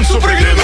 Alonso Pregrino.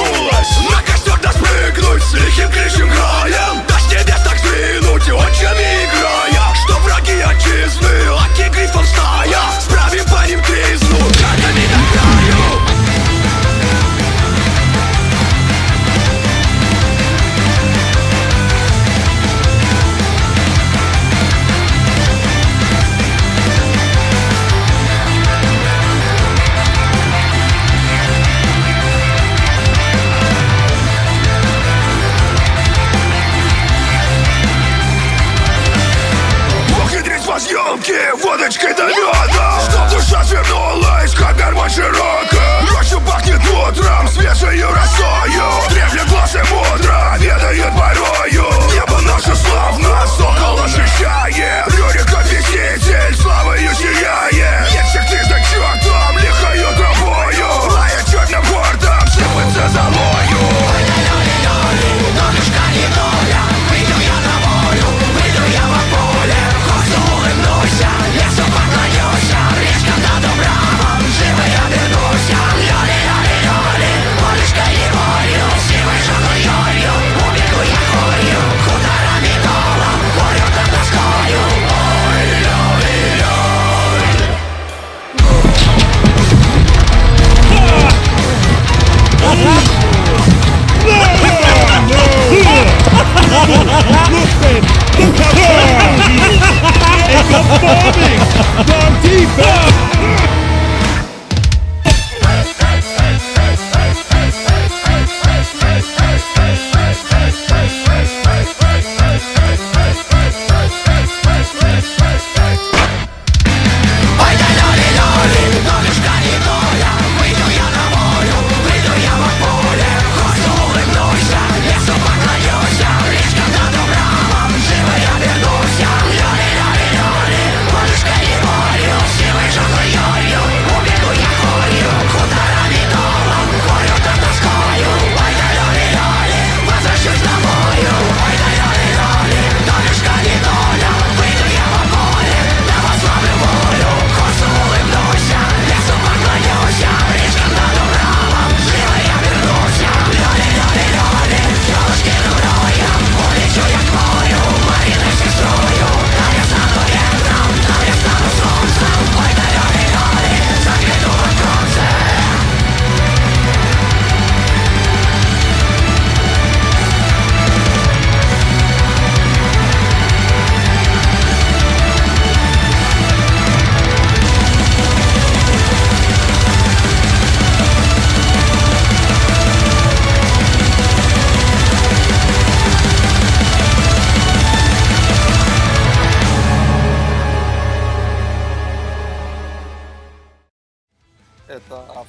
Руки водочкой налет!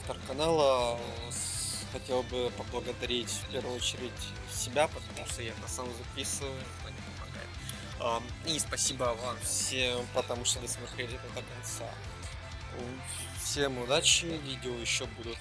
Это автор канала. С- Хотел бы поблагодарить в первую очередь себя, потому что я это сам записываю, это не помогает. И спасибо вам всем, потому что досмотрели это до конца. Всем удачи, видео еще будут